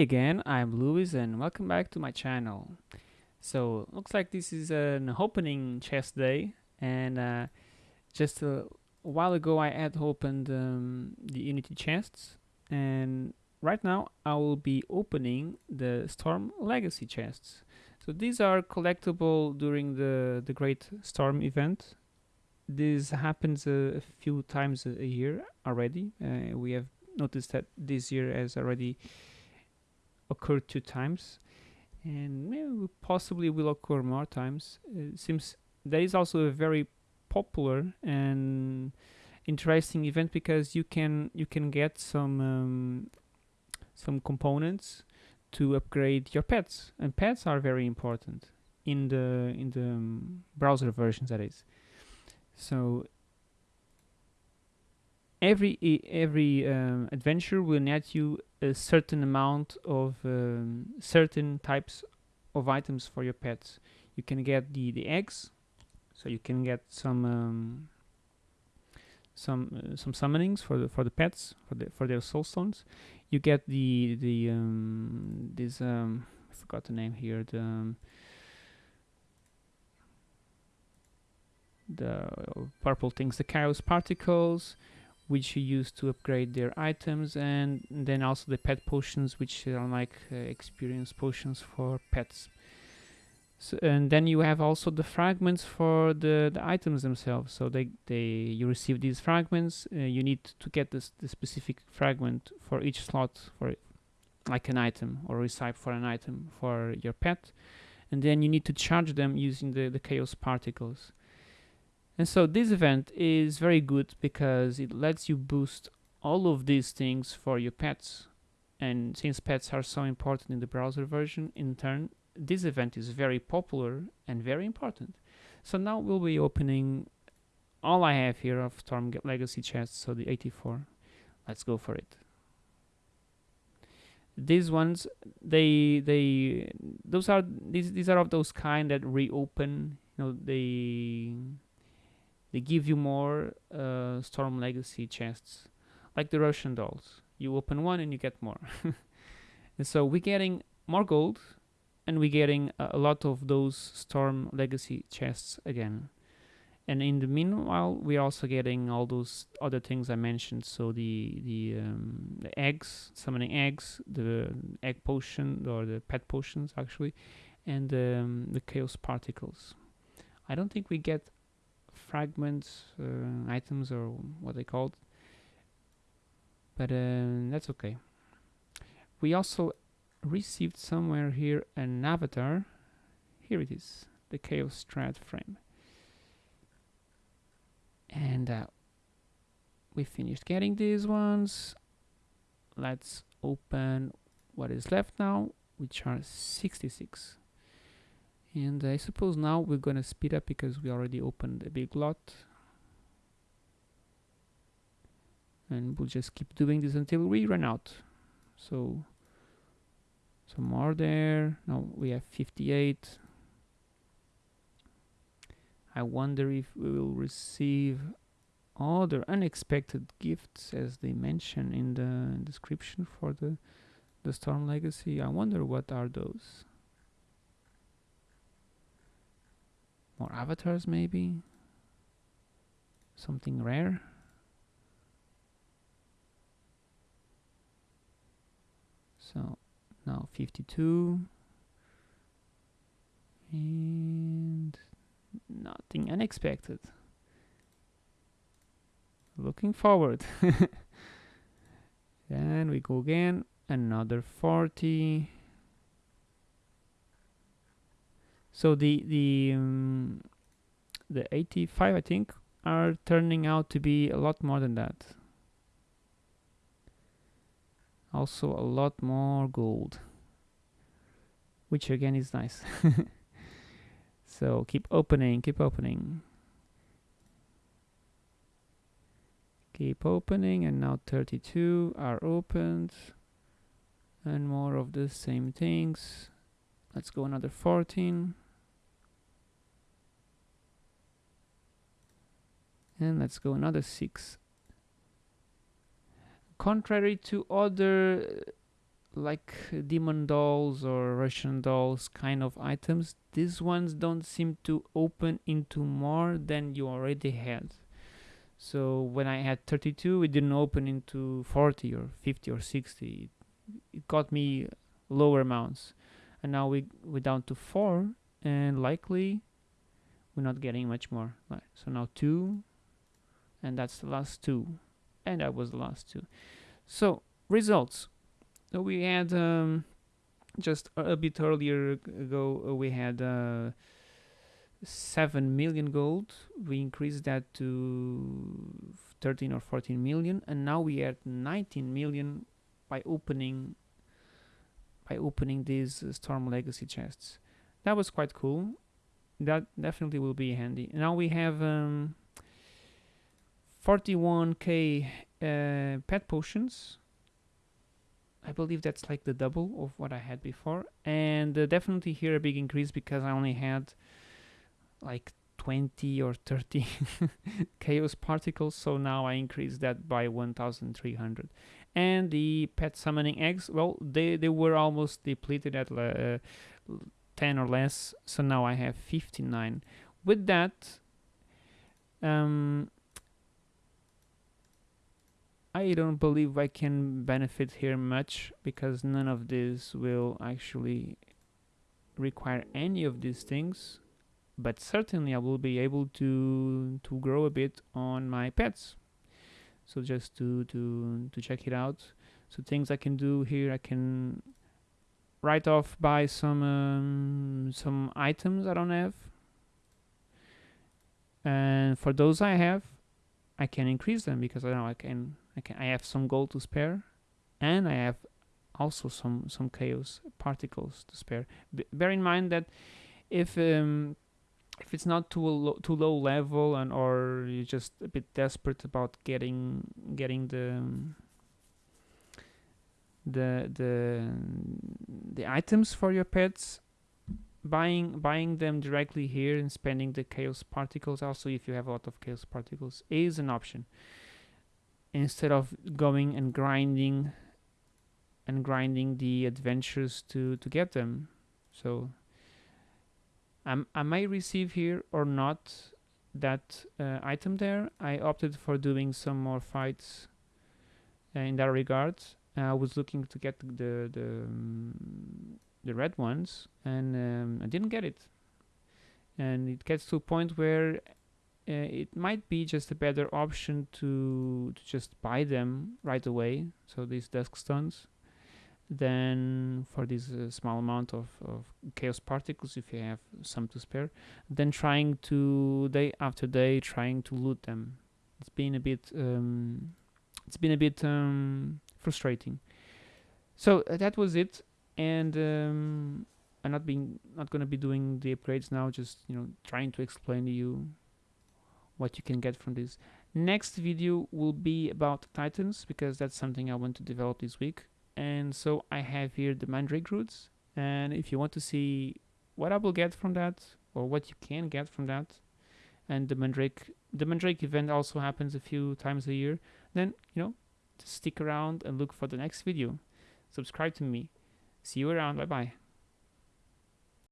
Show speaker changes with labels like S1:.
S1: again I'm Louis and welcome back to my channel. So looks like this is an opening chest day and uh, just a while ago I had opened um, the Unity chests and right now I will be opening the Storm Legacy chests. So these are collectible during the the Great Storm event. This happens a, a few times a, a year already. Uh, we have noticed that this year has already occurred two times and possibly will occur more times. It seems that is also a very popular and interesting event because you can you can get some um, some components to upgrade your pets and pets are very important in the in the um, browser versions that is. So every every um, adventure will net you a certain amount of um, certain types of items for your pets. You can get the the eggs, so you can get some um, some uh, some summonings for the for the pets for the for their soul stones. You get the the um, this um, I forgot the name here the um, the purple things, the chaos particles which you use to upgrade their items and then also the pet potions which are like uh, experience potions for pets. So, and then you have also the fragments for the, the items themselves. So they, they you receive these fragments uh, you need to get this the specific fragment for each slot for like an item or recipe for an item for your pet. And then you need to charge them using the, the chaos particles and so this event is very good because it lets you boost all of these things for your pets. And since pets are so important in the browser version, in turn, this event is very popular and very important. So now we'll be opening all I have here of Storm Legacy chests, so the 84. Let's go for it. These ones, they, they, those are, these, these are of those kind that reopen, you know, they, they give you more uh, Storm Legacy chests, like the Russian dolls. You open one and you get more. and so we're getting more gold, and we're getting a, a lot of those Storm Legacy chests again. And in the meanwhile, we're also getting all those other things I mentioned. So the the, um, the eggs, summoning eggs, the egg potion or the pet potions actually, and um, the chaos particles. I don't think we get fragments uh, items or what they called. But uh, that's okay. We also received somewhere here an avatar. Here it is the chaos strat frame. And uh, we finished getting these ones. Let's open what is left now which are 66 and I suppose now we're gonna speed up because we already opened a big lot. And we'll just keep doing this until we run out. So some more there. Now we have 58 I wonder if we will receive other unexpected gifts as they mention in the description for the the Storm Legacy. I wonder what are those More avatars maybe? Something rare? So now 52 and nothing unexpected. Looking forward. and we go again, another 40 So the the um, the 85 I think are turning out to be a lot more than that. Also a lot more gold, which again is nice. so keep opening, keep opening. Keep opening and now 32 are opened and more of the same things. Let's go another 14. And let's go another six contrary to other uh, like demon dolls or Russian dolls kind of items, these ones don't seem to open into more than you already had. So when I had 32, it didn't open into 40 or 50 or 60. It got me lower amounts. And now we, we're down to 4 and likely we're not getting much more. So now 2 and that's the last 2 and that was the last 2. So results. So we had um, just a, bit earlier ago uh, we had uh, 7 million gold. We increased that to 13 or 14 million and now we at 19 million by opening by opening these uh, storm legacy chests. That was quite cool. That definitely will be handy. Now we have um, 41k uh, pet potions. I believe that's like the double of what I had before. And uh, definitely here a big increase because I only had like 20 or 30 chaos particles. So now I increased that by 1300 and the pet summoning eggs well they they were almost depleted at uh, 10 or less. So now I have 59 with that um, I don't believe I can benefit here much because none of this will actually require any of these things but certainly I will be able to to grow a bit on my pets. So just to to to check it out. So things I can do here I can write off buy some um, some items I don't have. And for those I have I can increase them because I know I can I I have some gold to spare and I have also some some chaos particles to spare. B bear in mind that if um, if it's not too low, too low level and or you're just a bit desperate about getting getting the the the the items for your pets buying buying them directly here and spending the chaos particles also if you have a lot of chaos particles is an option instead of going and grinding and grinding the adventures to to get them so um, I may receive here or not that uh, item there. I opted for doing some more fights uh, in that regard. Uh, I was looking to get the the um, the red ones, and um, I didn't get it. And it gets to a point where uh, it might be just a better option to to just buy them right away. So these dusk stones then for this uh, small amount of, of chaos particles if you have some to spare then trying to day after day trying to loot them it's been a bit um, it's been a bit um, frustrating so uh, that was it and um, I'm not being not gonna be doing the upgrades now just you know trying to explain to you what you can get from this. Next video will be about titans because that's something I want to develop this week. And so I have here the mandrake roots. And if you want to see what I will get from that or what you can get from that and the mandrake the mandrake event also happens a few times a year then you know stick around and look for the next video. Subscribe to me. See you around. Bye bye